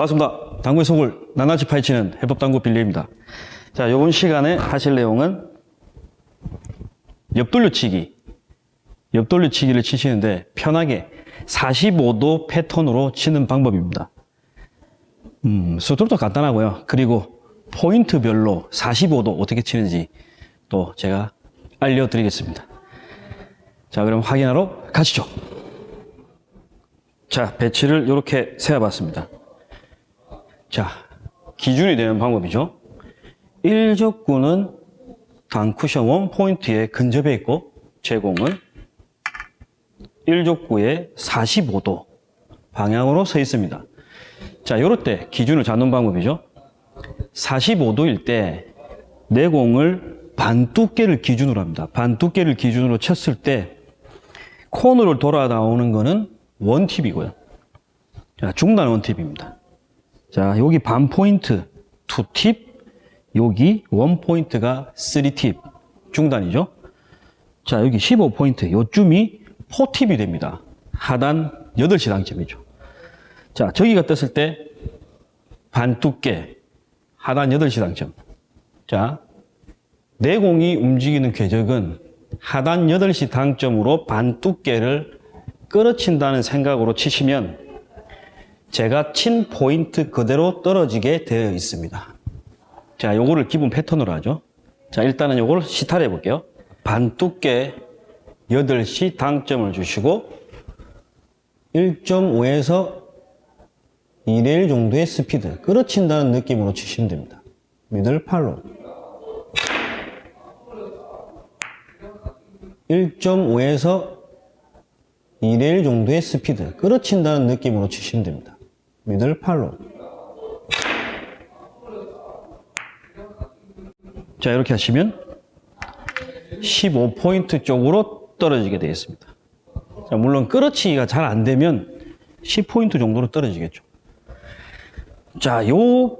반갑습니다. 당구의 속을 낱낱이 파헤치는 해법당구 빌리입니다. 자, 이번 시간에 하실 내용은 옆돌려치기. 옆돌려치기를 치시는데 편하게 45도 패턴으로 치는 방법입니다. 음, 수술도 간단하고요. 그리고 포인트별로 45도 어떻게 치는지 또 제가 알려드리겠습니다. 자, 그럼 확인하러 가시죠. 자, 배치를 이렇게 세워봤습니다. 자, 기준이 되는 방법이죠. 1적구는 단쿠션 원포인트에 근접해 있고 제공은 1족구에 45도 방향으로 서 있습니다. 자, 이럴 때 기준을 잡는 방법이죠. 45도일 때 내공을 반 두께를 기준으로 합니다. 반 두께를 기준으로 쳤을 때 코너를 돌아 나오는 거는 one tip이고요. 자, 중단 one tip입니다. 자, 여기 반 포인트 two tip, 여기 one point가 3 tip 중단이죠. 자, 여기 15포인트 요쯤이 four tip이 됩니다. 하단 8시 당점이죠. 자, 저기가 떴을 때 반 두께 하단 8시 당점. 자, 내공이 움직이는 궤적은 하단 8시 당점으로 반 두께를 끌어친다는 생각으로 치시면 제가 친 포인트 그대로 떨어지게 되어 있습니다. 자, 요거를 기본 패턴으로 하죠. 자, 일단은 요걸 시타를 해볼게요. 반 두께 8시 당점을 주시고 1.5에서 2대1 정도의 스피드 끌어친다는 느낌으로 치시면 됩니다. 미들 팔로 1.5에서 2대1 정도의 스피드 끌어친다는 느낌으로 치시면 됩니다. 미들 팔로 자 이렇게 하시면 15포인트 쪽으로 떨어지게 되겠습니다. 자, 물론 끌어치기가 잘 안 되면 10포인트 정도로 떨어지겠죠. 자, 요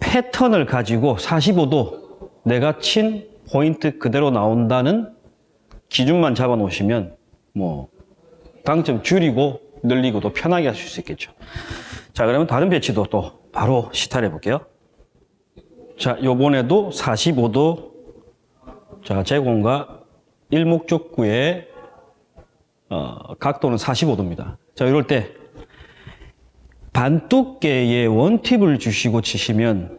패턴을 가지고 45도 내가 친 포인트 그대로 나온다는 기준만 잡아 놓으시면 뭐 당점 줄이고 늘리고도 편하게 하실 수 있겠죠. 자, 그러면 다른 배치도 또 바로 시타를 해볼게요. 자, 요번에도 45도 자, 제공과 일목적구의 어, 각도는 45도입니다. 자, 이럴 때 반두께의 원팁을 주시고 치시면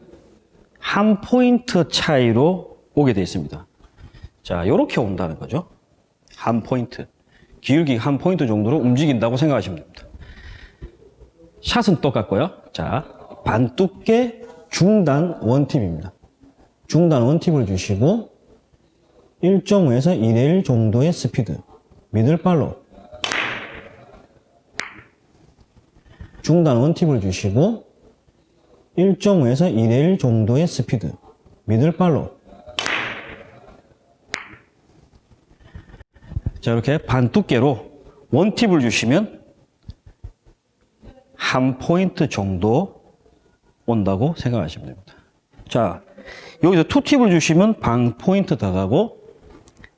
한 포인트 차이로 오게 되어 있습니다. 자, 이렇게 온다는 거죠. 한 포인트. 기울기 한 포인트 정도로 움직인다고 생각하시면 됩니다. 샷은 똑같고요. 자, 반두께 중단 원팁입니다. 중단 원팁을 주시고 1.5에서 2대1 정도의 스피드 middle follow 중단 one tip을 주시고 1.5에서 2대1 정도의 스피드 middle follow 자 이렇게 반 두께로 one tip을 주시면 한 포인트 정도 온다고 생각하시면 됩니다 자 여기서 two tip을 주시면 반 포인트 더 가고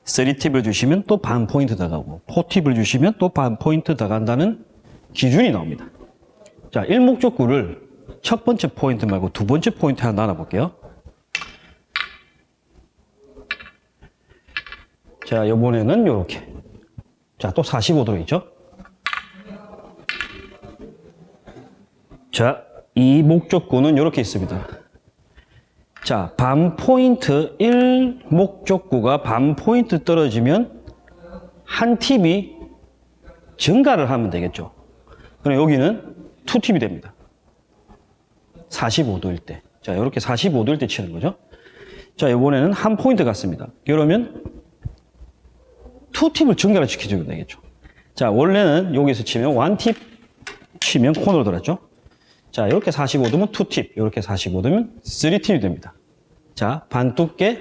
3팁을 주시면 또 반 포인트 더 가고 4팁을 주시면 또 반 포인트 더 간다는 기준이 나옵니다 자, 일목적구를 첫 번째 포인트 말고 두 번째 포인트 하나 나눠볼게요. 자, 이번에는 이렇게. 자, 또 45도로 있죠? 자, 이 목적구는 이렇게 있습니다. 자, 반 포인트 1 목적구가 반 포인트 떨어지면 한 팁이 증가를 하면 되겠죠. 그럼 여기는 투팁이 됩니다. 45도일 때. 자, 이렇게 45도일 때 치는 거죠. 자, 이번에는 한 포인트 같습니다. 그러면 투팁을 증가를 시켜주면 되겠죠. 자, 원래는 여기서 치면 원팁 치면 코너로 들었죠. 자, 이렇게 45도면 two tip, 이렇게 45도면 3 tip이 됩니다. 자, 반 두께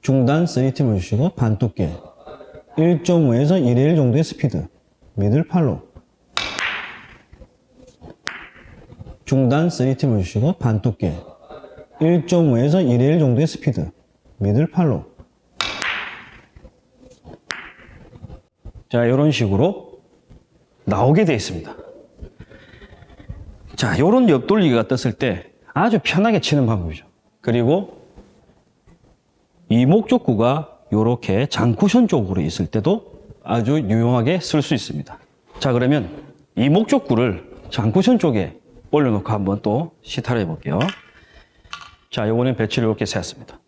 중단 3 tip을 주시고 반 두께 1.5에서 1의 1 정도의 스피드 middle follow 중단 3 tip을 주시고 반 두께 1.5에서 1의 1 정도의 스피드 middle follow 자 이런 식으로 나오게 되어 있습니다 자, 요런 옆돌리기가 떴을 때 아주 편하게 치는 방법이죠. 그리고 이 목적구가 요렇게 장쿠션 쪽으로 있을 때도 아주 유용하게 쓸 수 있습니다. 자, 그러면 이 목적구를 장쿠션 쪽에 올려놓고 한번 또 시타를 해볼게요. 자, 요거는 배치를 이렇게 세웠습니다.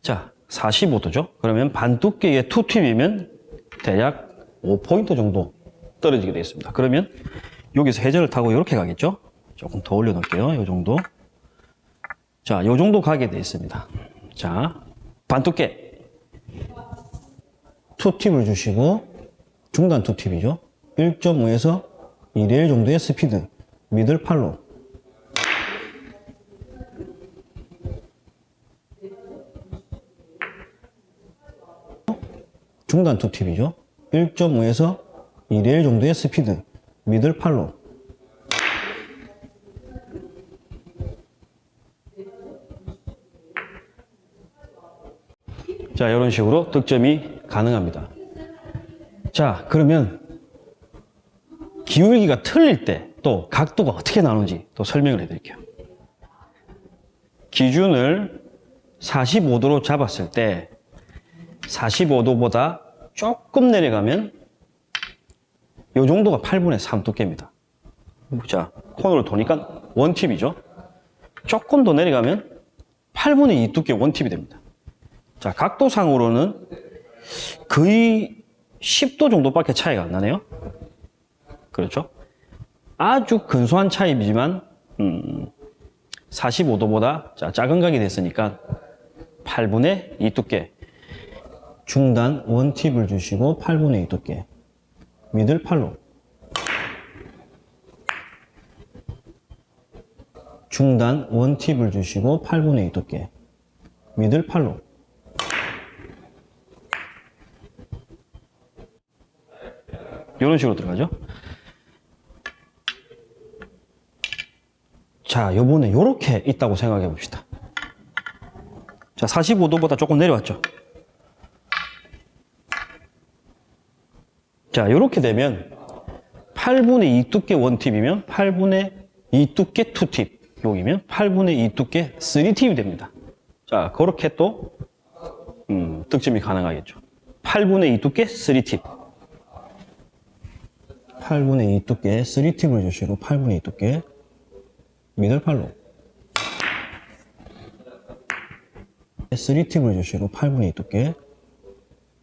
자, 45도죠? 그러면 반 두께의 투팁이면 대략 5포인트 정도 떨어지게 되겠습니다. 그러면 여기서 해저를 타고 이렇게 가겠죠? 조금 더 올려놓을게요. 이 정도. 자, 요 정도 가게 돼 있습니다. 자, 반 두께. 투팁을 주시고, 중단 투팁이죠? 1.5에서 2레일 정도의 스피드. 미들 팔로. 중단 투팁이죠. 1.5에서 2레일 정도의 스피드. 미들 팔로. 자, 이런 식으로 득점이 가능합니다. 자, 그러면 기울기가 틀릴 때 또 각도가 어떻게 나오는지 또 설명을 해드릴게요. 기준을 45도로 잡았을 때 45도보다 조금 내려가면 이 정도가 8분의 3 두께입니다. 자, 코너를 도니까 원팁이죠. 조금 더 내려가면 8분의 2 두께 원팁이 됩니다. 자, 각도상으로는 거의 10도 정도밖에 차이가 안 나네요. 그렇죠? 아주 근소한 차이이지만 음, 45도보다 자, 작은 각이 됐으니까 8분의 2 두께 중단 원팁을 주시고 8분의 2 두께 미들 팔로 중단 원팁을 주시고 8분의 2 두께 미들 팔로 이런 식으로 들어가죠. 자, 요번에 요렇게 있다고 생각해 봅시다. 자, 45도보다 조금 내려왔죠. 자, 요렇게 되면 8분의 2 두께 원팁이면 8분의 2 두께 투팁, 여기면 8분의 2 두께 3팁이 됩니다. 자, 그렇게 또 음, 득점이 가능하겠죠. 8분의 2 두께 3팁. 8분의 2 두께 3팁을 주시고 8분의 2 두께 미들팔로 3팁을 주시고 8분의 2 두께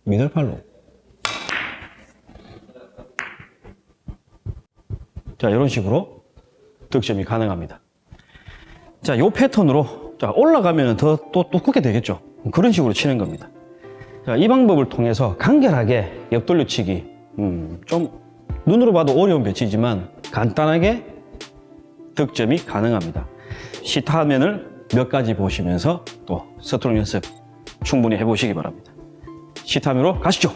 미들팔로 자 이런 식으로 득점이 가능합니다 자 이 패턴으로 자 올라가면 더 또 두껍게 되겠죠 그런 식으로 치는 겁니다 자, 이 방법을 통해서 간결하게 옆돌려치기 음, 좀 눈으로 봐도 어려운 배치지만 간단하게 득점이 가능합니다. 시타 화면을 몇 가지 보시면서 또 스트로크 연습 충분히 해보시기 바랍니다. 시타 화면으로 가시죠.